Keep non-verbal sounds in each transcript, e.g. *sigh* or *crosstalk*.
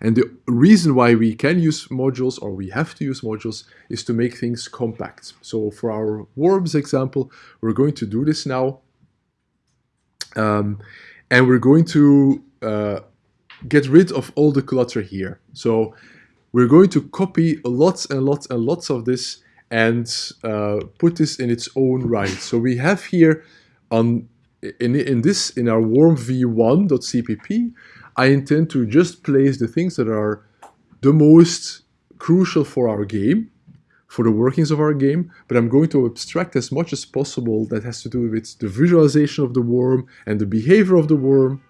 And the reason why we can use modules or we have to use modules is to make things compact. So for our worms example, we're going to do this now. Um, and we're going to uh, get rid of all the clutter here. So we're going to copy lots and lots and lots of this and uh, put this in its own right. So we have here on in, in this in our worm v1.cpp, I intend to just place the things that are the most crucial for our game, for the workings of our game, but I'm going to abstract as much as possible that has to do with the visualization of the worm and the behavior of the worm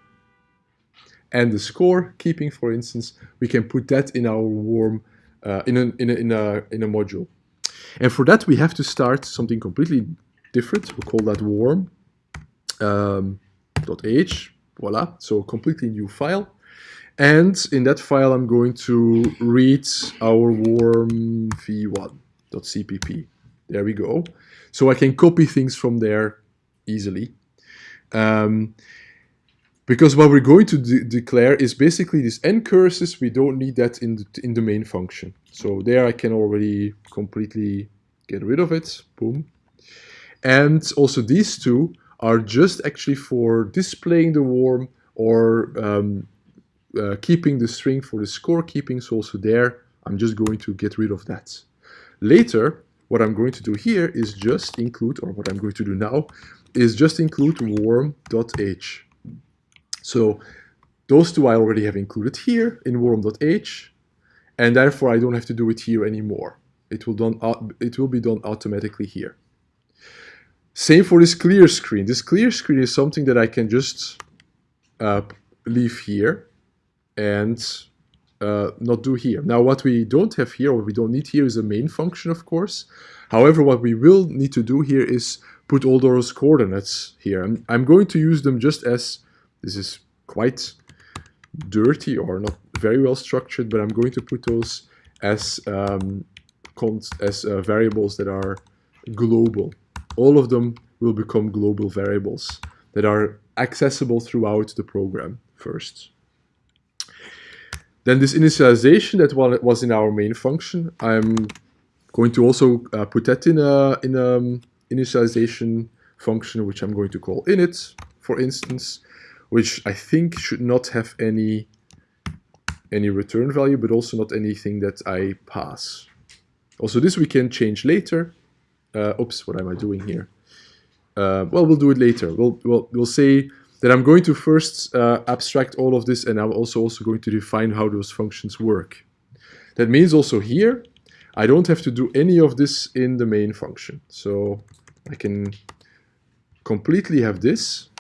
and the score keeping, for instance, we can put that in our worm uh, in, a, in, a, in, a, in a module. And for that, we have to start something completely different. We'll call that worm um, .h, voila, so a completely new file. And in that file, I'm going to read our worm v1.cpp. There we go. So I can copy things from there easily. Um, because what we're going to de declare is basically these ncurses, we don't need that in the, in the main function. So there I can already completely get rid of it, boom. And also these two are just actually for displaying the worm or um, uh, keeping the string for the score keeping. So also there, I'm just going to get rid of that. Later, what I'm going to do here is just include, or what I'm going to do now, is just include worm.h. So those two I already have included here in worm.h, and therefore I don't have to do it here anymore. It will, done, it will be done automatically here. Same for this clear screen. This clear screen is something that I can just uh, leave here and uh, not do here. Now what we don't have here, or we don't need here is a main function, of course. However, what we will need to do here is put all those coordinates here. I'm, I'm going to use them just as, this is quite dirty or not very well structured, but I'm going to put those as, um, as uh, variables that are global all of them will become global variables that are accessible throughout the program first. Then this initialization that was in our main function, I'm going to also uh, put that in a in a um, initialization function, which I'm going to call init, for instance, which I think should not have any any return value, but also not anything that I pass. Also, this we can change later uh, oops, what am I doing here? Uh, well, we'll do it later. We'll, we'll, we'll say that I'm going to first uh, abstract all of this and I'm also, also going to define how those functions work. That means also here, I don't have to do any of this in the main function. So I can completely have this.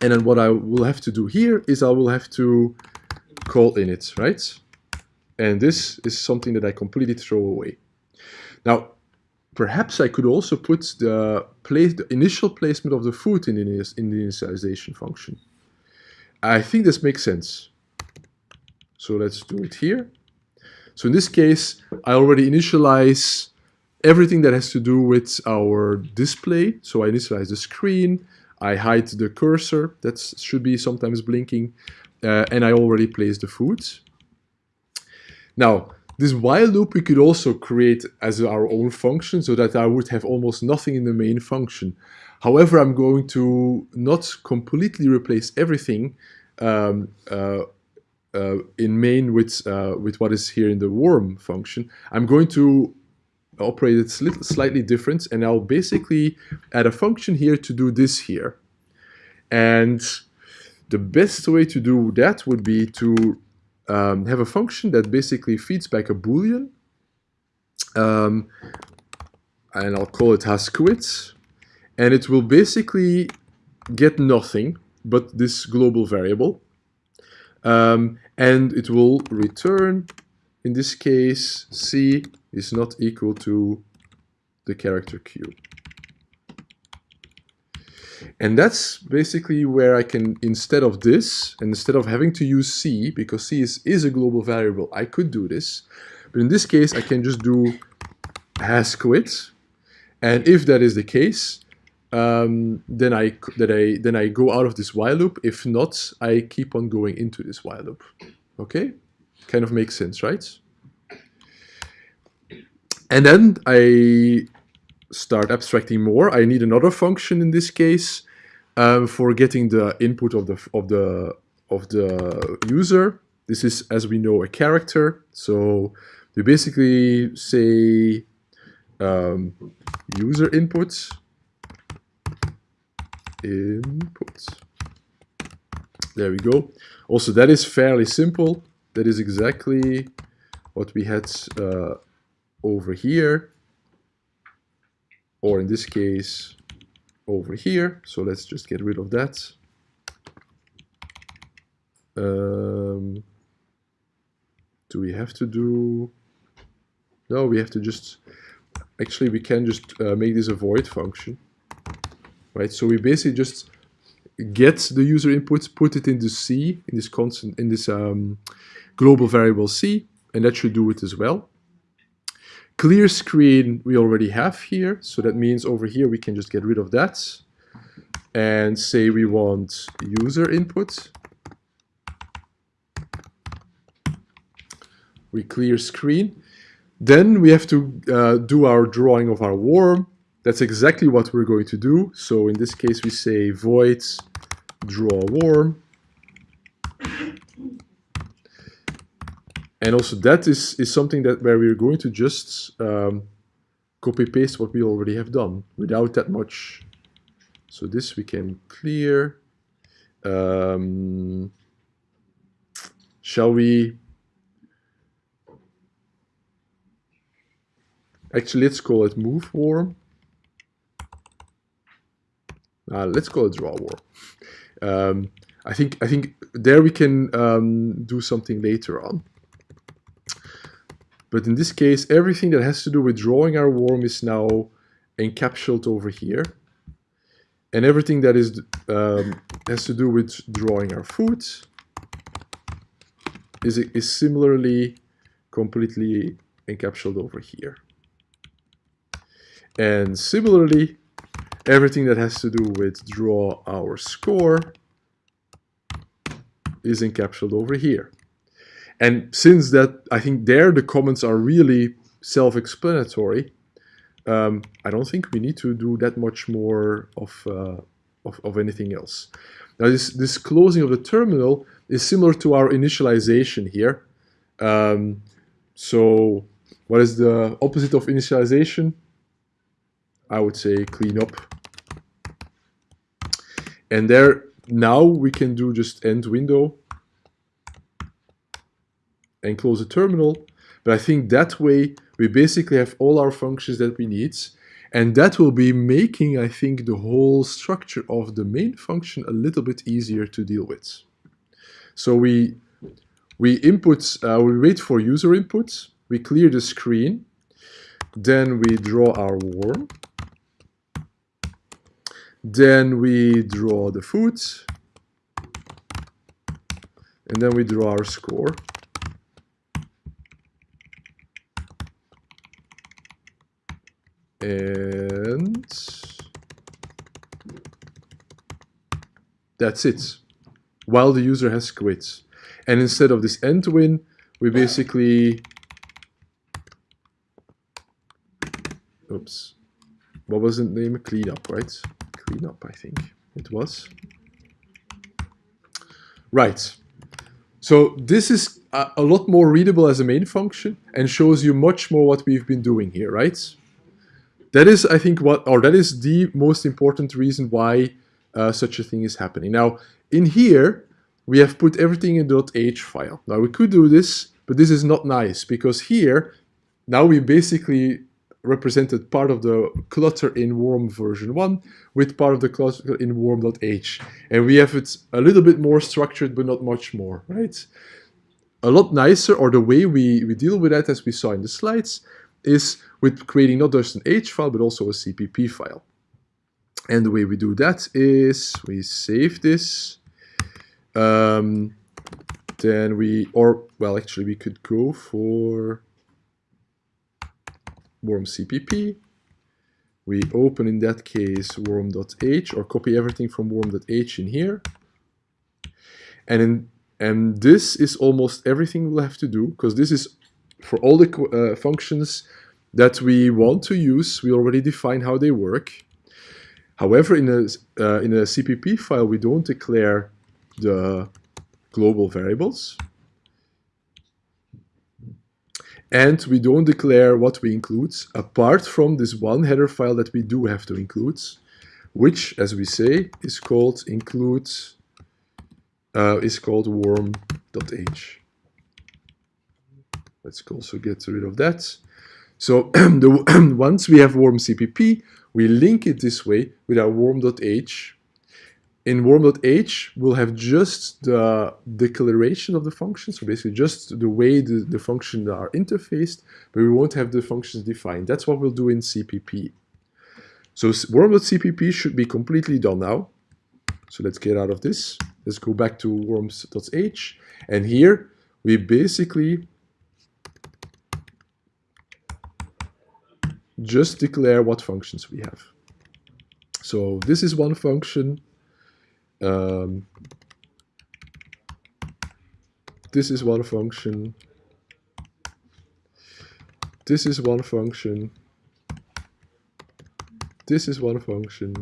And then what I will have to do here is I will have to call init, right? And this is something that I completely throw away. Now, Perhaps I could also put the, place, the initial placement of the food in the, in the initialization function. I think this makes sense. So let's do it here. So in this case, I already initialize everything that has to do with our display. So I initialize the screen, I hide the cursor that should be sometimes blinking, uh, and I already place the food. Now, this while loop we could also create as our own function so that I would have almost nothing in the main function. However, I'm going to not completely replace everything um, uh, uh, in main with, uh, with what is here in the worm function. I'm going to operate it slightly different and I'll basically add a function here to do this here. And the best way to do that would be to um, have a function that basically feeds back a boolean um, and I'll call it hasquit and it will basically get nothing but this global variable um, and it will return in this case c is not equal to the character q and that's basically where I can, instead of this, and instead of having to use C, because C is, is a global variable, I could do this. But in this case, I can just do hasquit. And if that is the case, um, then I that I then I go out of this while loop. If not, I keep on going into this while loop. Okay. Kind of makes sense, right? And then I start abstracting more. I need another function in this case um, for getting the input of the of the of the user. This is, as we know, a character. So we basically say um, user input input. There we go. Also, that is fairly simple. That is exactly what we had uh, over here, or in this case, over here. So let's just get rid of that. Um, do we have to do... No, we have to just... Actually, we can just uh, make this a void function. Right, so we basically just get the user inputs, put it in the C, in this constant, in this um, global variable C, and that should do it as well. Clear screen we already have here, so that means over here we can just get rid of that and say we want user input. We clear screen. Then we have to uh, do our drawing of our worm. That's exactly what we're going to do. So in this case we say void draw worm. And also that is, is something that where we're going to just um, copy paste what we already have done without that much. So this we can clear. Um, shall we? Actually, let's call it move worm. Uh, let's call it draw worm. Um, I think I think there we can um, do something later on. But in this case, everything that has to do with drawing our worm is now encapsulated over here. And everything that is um, has to do with drawing our food is, is similarly completely encapsulated over here. And similarly, everything that has to do with draw our score is encapsulated over here. And since that, I think there the comments are really self-explanatory, um, I don't think we need to do that much more of, uh, of, of, anything else. Now this, this closing of the terminal is similar to our initialization here. Um, so what is the opposite of initialization? I would say clean up. And there now we can do just end window and close the terminal. But I think that way we basically have all our functions that we need. And that will be making, I think, the whole structure of the main function a little bit easier to deal with. So we, we input, uh, we wait for user input, we clear the screen, then we draw our worm, then we draw the food, and then we draw our score. And that's it. While the user has quit. And instead of this end win we basically oops. What was the name? Cleanup right? Cleanup I think it was. Right. So this is a, a lot more readable as a main function and shows you much more what we've been doing here right that is, I think, what, or that is the most important reason why uh, such a thing is happening. Now, in here, we have put everything in .h file. Now, we could do this, but this is not nice, because here, now we basically represented part of the clutter in worm version 1 with part of the clutter in worm.h. And we have it a little bit more structured, but not much more, right? A lot nicer, or the way we, we deal with that, as we saw in the slides, is with creating not just an H file, but also a CPP file. And the way we do that is we save this. Um, then we, or, well, actually we could go for worm CPP. We open in that case worm.h or copy everything from worm.h in here. And in And this is almost everything we'll have to do because this is for all the uh, functions that we want to use. We already define how they work. However, in a, uh, in a CPP file, we don't declare the global variables. And we don't declare what we include, apart from this one header file that we do have to include, which, as we say, is called include uh, is called worm.h. Let's also get rid of that. So *clears throat* the, *clears throat* once we have worm CPP, we link it this way with our worm.h. In worm.h, we'll have just the declaration of the function, so basically just the way the, the functions are interfaced, but we won't have the functions defined. That's what we'll do in CPP. So worm.cpp should be completely done now. So let's get out of this. Let's go back to worms.h. And here we basically just declare what functions we have. So this is one function. Um, this is one function. This is one function. This is one function.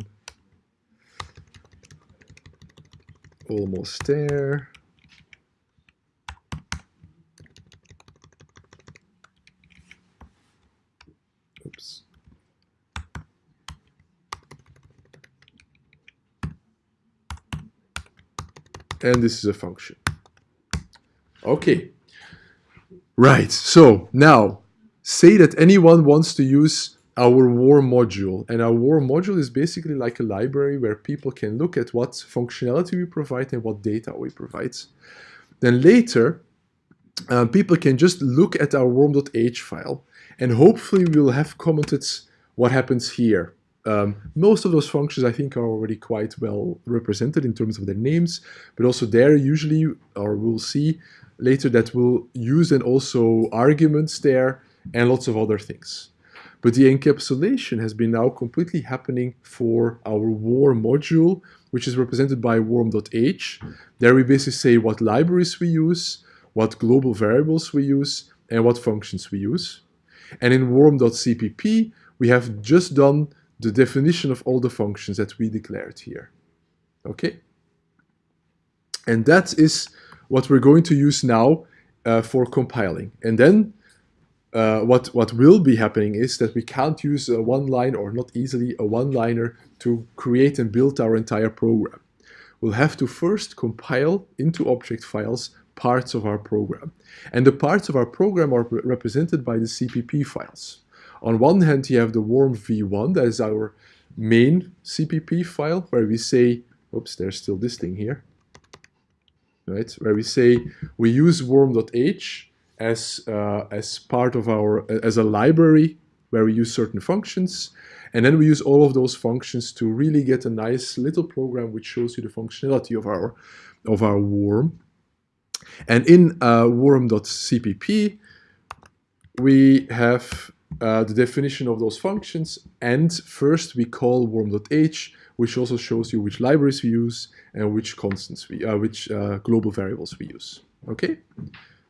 Almost there. Oops. And this is a function. Okay. Right, so now say that anyone wants to use our war module. And our war module is basically like a library where people can look at what functionality we provide and what data we provide. Then later, uh, people can just look at our worm.h file and hopefully we'll have commented what happens here. Um, most of those functions I think are already quite well represented in terms of their names, but also there usually, or we'll see later that we'll use and also arguments there and lots of other things. But the encapsulation has been now completely happening for our worm module, which is represented by worm.h. There we basically say what libraries we use, what global variables we use, and what functions we use. And in worm.cpp, we have just done the definition of all the functions that we declared here. Okay? And that is what we're going to use now uh, for compiling. And then uh, what, what will be happening is that we can't use a one line or not easily a one-liner to create and build our entire program. We'll have to first compile into object files parts of our program. And the parts of our program are represented by the CPP files. On one hand, you have the worm v1, that is our main CPP file, where we say, oops, there's still this thing here, right? Where we say we use worm.h as, uh, as part of our, as a library where we use certain functions. And then we use all of those functions to really get a nice little program which shows you the functionality of our, of our worm. And in uh, worm.cpp, we have uh, the definition of those functions. And first we call worm.h, which also shows you which libraries we use and which constants we, uh, which uh, global variables we use. Okay.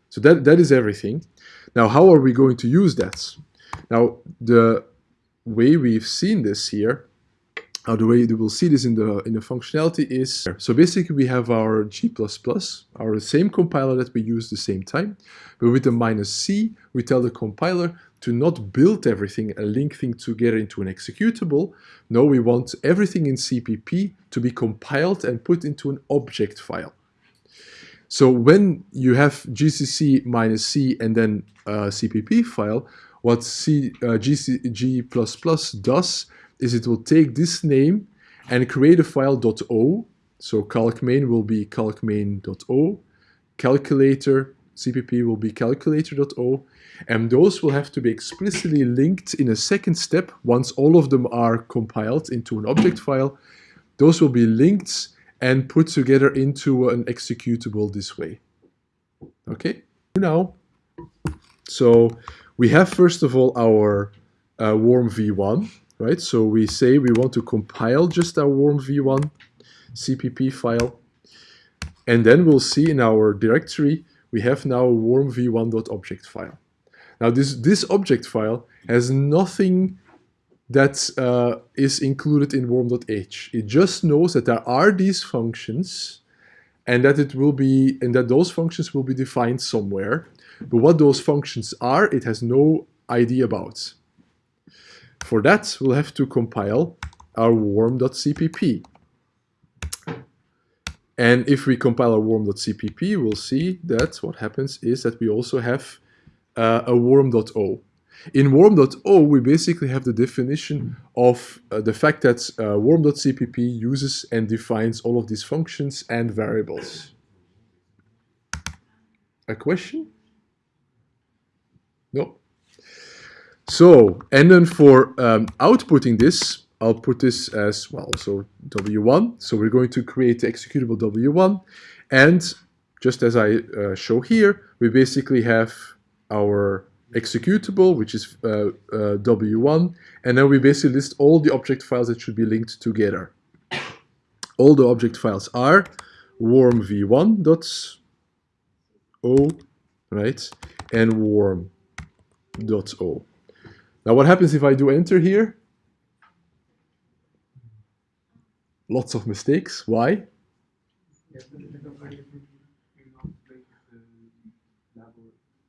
So that, that is everything. Now, how are we going to use that? Now, the way we've seen this here, or the way you will see this in the in the functionality is, so basically we have our G++, our same compiler that we use the same time, but with the minus C, we tell the compiler to not build everything and link things together into an executable. No, we want everything in CPP to be compiled and put into an object file. So when you have GCC minus C and then a CPP file, what C, uh, GC, G++ does is it will take this name and create a file .o. So calcmain will be calc calcmain.o, calculator, CPP will be calculator.o, and those will have to be explicitly linked in a second step once all of them are compiled into an object file. Those will be linked and put together into an executable this way. Okay, now, so we have first of all our uh, worm v1, right? So we say we want to compile just our worm v1 CPP file. And then we'll see in our directory, we have now a worm v1.object file. Now this, this object file has nothing that uh, is included in worm.h. It just knows that there are these functions and that it will be and that those functions will be defined somewhere. But what those functions are, it has no idea about. For that, we'll have to compile our worm.cpp. And if we compile our worm.cpp, we'll see that what happens is that we also have uh, a worm.o. In worm.o, we basically have the definition of uh, the fact that uh, worm.cpp uses and defines all of these functions and variables. A question? No. So, and then for um, outputting this, I'll put this as well, so W1. So we're going to create the executable W1. And just as I uh, show here, we basically have our executable, which is uh, uh, W1, and then we basically list all the object files that should be linked together. All the object files are worm v1.o, right, and worm.o. Now what happens if I do enter here? Lots of mistakes. Why?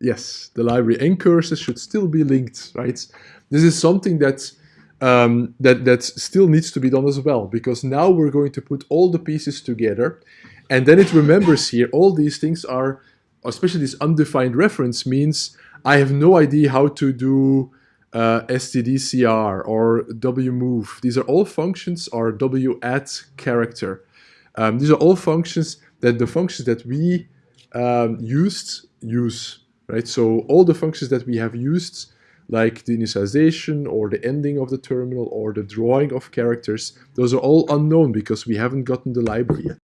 yes, the library ncurses should still be linked, right? This is something that, um, that, that still needs to be done as well, because now we're going to put all the pieces together, and then it remembers here, all these things are, especially this undefined reference means I have no idea how to do uh, stdscr or wmove. These are all functions or wadd character. Um, these are all functions that the functions that we um, used use right? So all the functions that we have used, like the initialization or the ending of the terminal or the drawing of characters, those are all unknown because we haven't gotten the library yet.